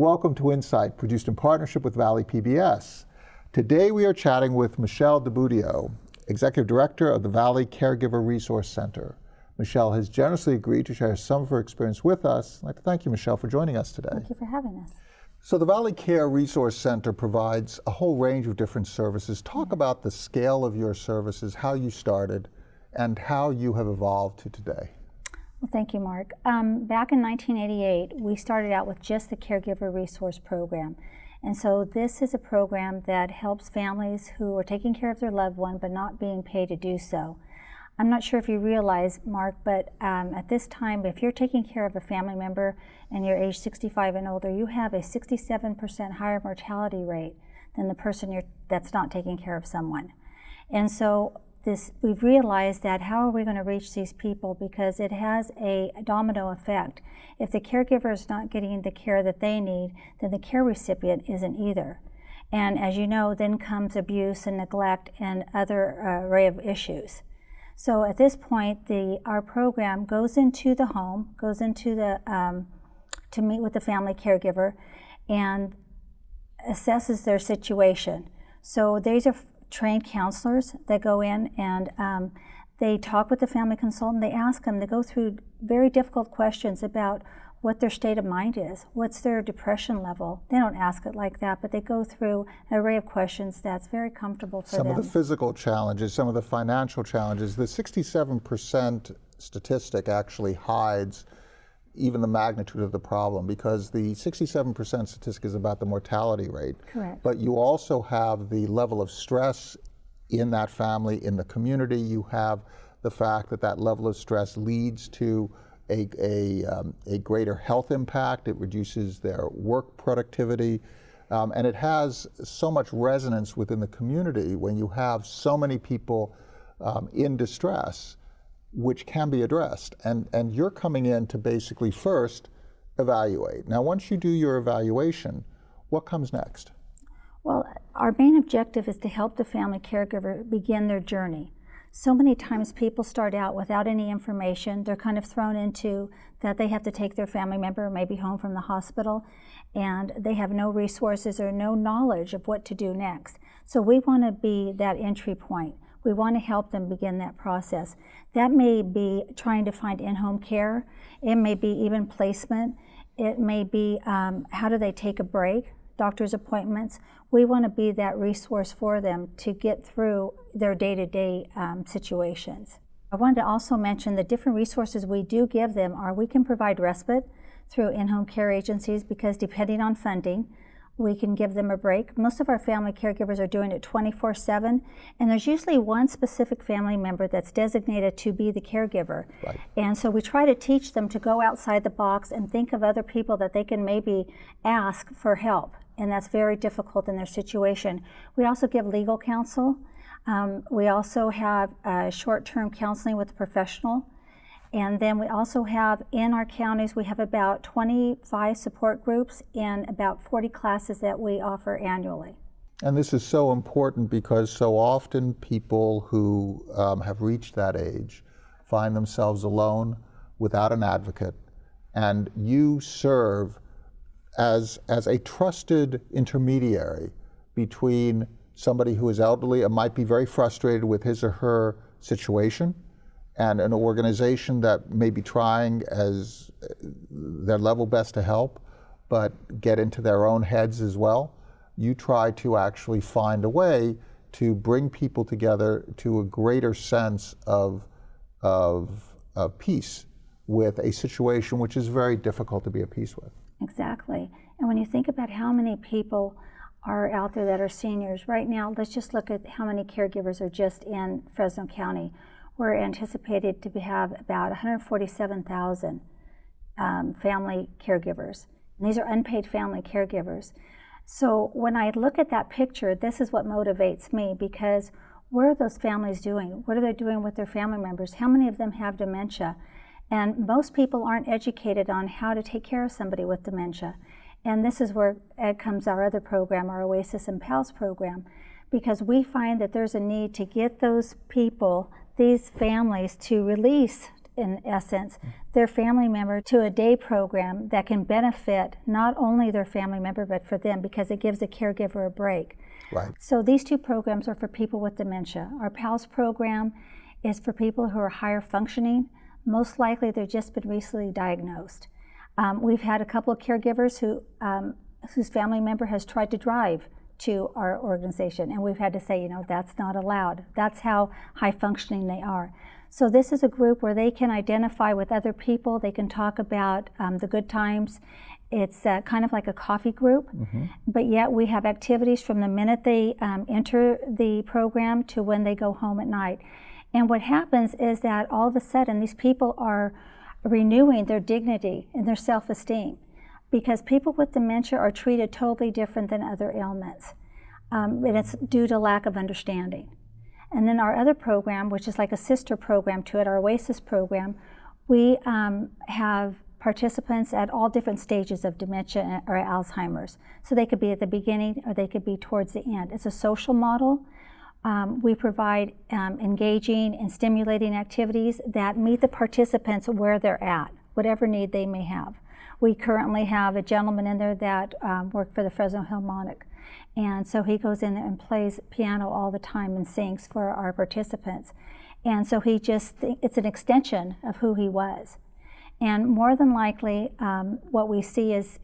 Welcome to Insight, produced in partnership with Valley PBS. Today we are chatting with Michelle DiBudio, Executive Director of the Valley Caregiver Resource Center. Michelle has generously agreed to share some of her experience with us. I'd like to thank you, Michelle, for joining us today. Thank you for having us. So the Valley Care Resource Center provides a whole range of different services. Talk mm-hmm. about the scale of your services, how you started, and how you have evolved to today. Well, thank you, Mark. Um, back in 1988, we started out with just the Caregiver Resource Program. And so this is a program that helps families who are taking care of their loved one but not being paid to do so. I'm not sure if you realize, Mark, but um, at this time, if you're taking care of a family member and you're age 65 and older, you have a 67% higher mortality rate than the person that's not taking care of someone. And so this, we've realized that how are we going to reach these people because it has a domino effect. If the caregiver is not getting the care that they need, then the care recipient isn't either. And as you know, then comes abuse and neglect and other uh, array of issues. So at this point, the, our program goes into the home, goes into the, um, to meet with the family caregiver and assesses their situation. So these are trained counselors that go in and um, they talk with the family consultant. They ask them, they go through very difficult questions about what their state of mind is, what's their depression level. They don't ask it like that, but they go through an array of questions that's very comfortable for some them. Some of the physical challenges, some of the financial challenges. The 67% statistic actually hides even the magnitude of the problem because the 67% statistic is about the mortality rate. Correct. But you also have the level of stress in that family, in the community. You have the fact that that level of stress leads to a, a, um, a greater health impact. It reduces their work productivity. Um, and it has so much resonance within the community when you have so many people um, in distress which can be addressed. And, and you're coming in to basically first evaluate. Now, once you do your evaluation, what comes next? Well, our main objective is to help the family caregiver begin their journey. So many times people start out without any information. They're kind of thrown into that they have to take their family member maybe home from the hospital and they have no resources or no knowledge of what to do next. So we want to be that entry point. We want to help them begin that process. That may be trying to find in-home care. It may be even placement. It may be um, how do they take a break, doctor's appointments. We want to be that resource for them to get through their day-to-day -day, um, situations. I wanted to also mention the different resources we do give them are we can provide respite through in-home care agencies because depending on funding, we can give them a break. Most of our family caregivers are doing it 24 7, and there's usually one specific family member that's designated to be the caregiver. Right. And so we try to teach them to go outside the box and think of other people that they can maybe ask for help, and that's very difficult in their situation. We also give legal counsel. Um, we also have uh, short term counseling with a professional. And then we also have in our counties, we have about 25 support groups and about 40 classes that we offer annually. And this is so important because so often people who um, have reached that age find themselves alone without an advocate. And you serve as, as a trusted intermediary between somebody who is elderly and might be very frustrated with his or her situation and an organization that may be trying as their level best to help, but get into their own heads as well. You try to actually find a way to bring people together to a greater sense of, of, of peace with a situation which is very difficult to be at peace with. Exactly. And when you think about how many people are out there that are seniors, right now, let's just look at how many caregivers are just in Fresno County we're anticipated to have about 147,000 um, family caregivers. And these are unpaid family caregivers. So when I look at that picture, this is what motivates me because what are those families doing? What are they doing with their family members? How many of them have dementia? And most people aren't educated on how to take care of somebody with dementia. And this is where comes our other program, our Oasis and PALS program, because we find that there's a need to get those people these families to release in essence, their family member to a day program that can benefit not only their family member but for them because it gives the caregiver a break. Right. So these two programs are for people with dementia. Our PALS program is for people who are higher functioning. Most likely they've just been recently diagnosed. Um, we've had a couple of caregivers who, um, whose family member has tried to drive to our organization, and we've had to say, you know, that's not allowed. That's how high functioning they are. So this is a group where they can identify with other people. They can talk about um, the good times. It's uh, kind of like a coffee group, Mm-hmm. but yet we have activities from the minute they um, enter the program to when they go home at night. And what happens is that all of a sudden these people are renewing their dignity and their self-esteem because people with dementia are treated totally different than other ailments. Um, and it's due to lack of understanding. And then our other program, which is like a sister program to it, our OASIS program, we um, have participants at all different stages of dementia or Alzheimer's. So they could be at the beginning or they could be towards the end. It's a social model. Um, we provide um, engaging and stimulating activities that meet the participants where they're at, whatever need they may have. We currently have a gentleman in there that um, worked for the Fresno Philharmonic. And so he goes in there and plays piano all the time and sings for our participants. And so he just, it's an extension of who he was. And more than likely, um, what we see is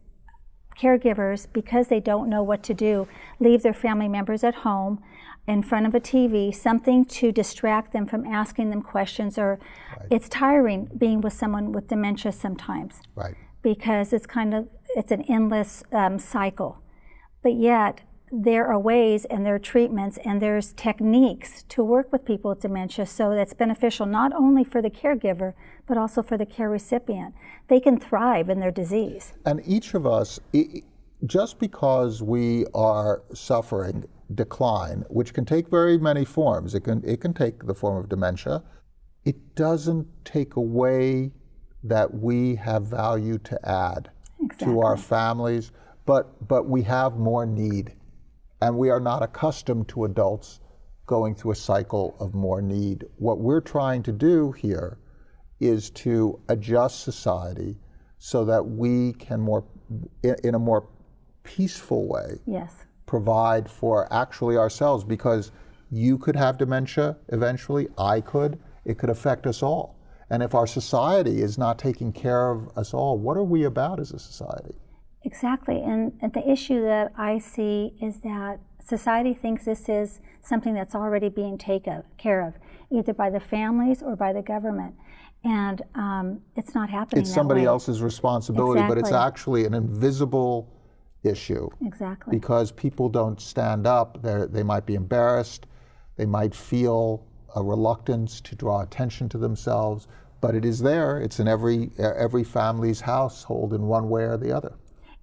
caregivers, because they don't know what to do, leave their family members at home in front of a TV, something to distract them from asking them questions, or Right. it's tiring being with someone with dementia sometimes Right. because it's kind of it's an endless um, cycle. But yet there are ways and there are treatments and there's techniques to work with people with dementia so that's beneficial not only for the caregiver but also for the care recipient. They can thrive in their disease. And each of us, just because we are suffering decline, which can take very many forms, it can, it can take the form of dementia, it doesn't take away that we have value to add to our families, but, but we have more need. And we are not accustomed to adults going through a cycle of more need. What we're trying to do here is to adjust society so that we can more, in a more peaceful way, Yes. provide for actually ourselves because you could have dementia eventually, I could, it could affect us all. And if our society is not taking care of us all, what are we about as a society? Exactly. And, and the issue that I see is that society thinks this is something that's already being taken care of, either by the families or by the government. And um, it's not happening It's somebody way. else's responsibility, but it's actually an invisible issue Exactly. because people don't stand up. They're, they might be embarrassed. They might feel a reluctance to draw attention to themselves, but it is there. It's in every, every family's household in one way or the other.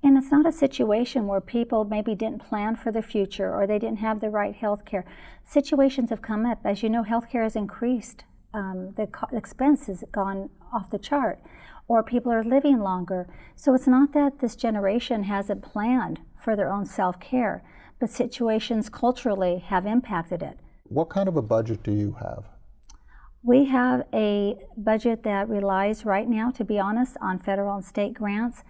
And it's not a situation where people maybe didn't plan for the future or they didn't have the right health care. Situations have come up. As you know, health care has increased. Um, the expense has gone off the chart, or people are living longer. So it's not that this generation hasn't planned for their own self care, but situations culturally have impacted it. What kind of a budget do you have? We have a budget that relies right now, to be honest, on federal and state grants.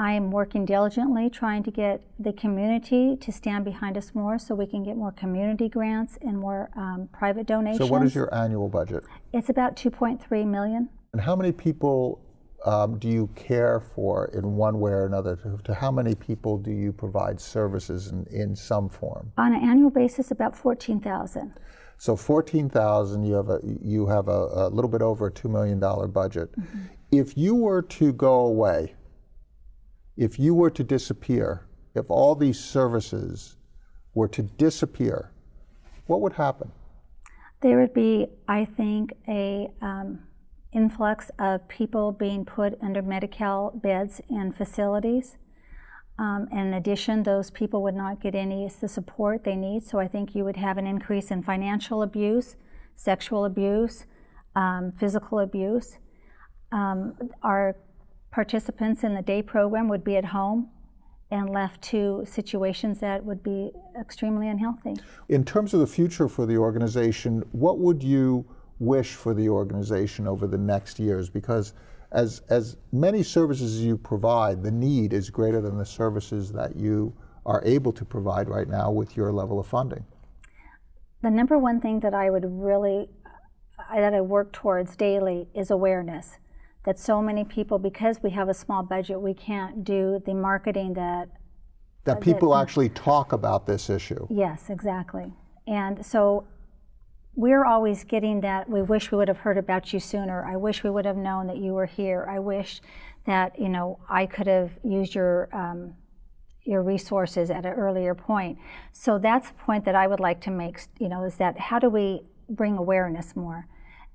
I am working diligently trying to get the community to stand behind us more so we can get more community grants and more um, private donations. So, what is your annual budget? It's about 2.3 million. And how many people um, do you care for in one way or another? To, to how many people do you provide services in, in some form? On an annual basis, about 14,000. So fourteen thousand, you have a you have a, a little bit over a two million dollar budget. If you were to go away, if you were to disappear, if all these services were to disappear, what would happen? There would be, I think, a um, influx of people being put under Medi-Cal beds in facilities. Um, in addition, those people would not get any the support they need. So I think you would have an increase in financial abuse, sexual abuse, um, physical abuse. Um, our participants in the day program would be at home and left to situations that would be extremely unhealthy. In terms of the future for the organization, what would you wish for the organization over the next years? Because as, as many services as you provide, the need is greater than the services that you are able to provide right now with your level of funding. The number one thing that I would really, that I work towards daily is awareness. That so many people, because we have a small budget, we can't do the marketing that That people actually talk about this issue. Yes, exactly. And so we're always getting that, we wish we would have heard about you sooner. I wish we would have known that you were here. I wish that, you know, I could have used your, um, your resources at an earlier point. So that's the point that I would like to make, you know, is that how do we bring awareness more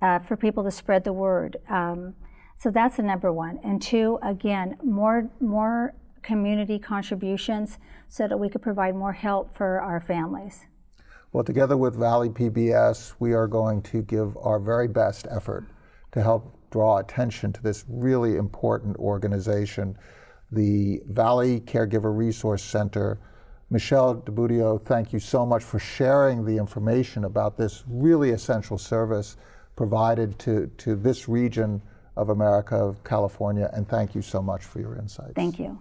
uh, for people to spread the word? Um, so that's the number one. And two, again, more, more community contributions so that we could provide more help for our families. Well, together with Valley PBS, we are going to give our very best effort to help draw attention to this really important organization, the Valley Caregiver Resource Center. Michelle DeBudio, thank you so much for sharing the information about this really essential service provided to, to this region of America, of California, and thank you so much for your insights. Thank you.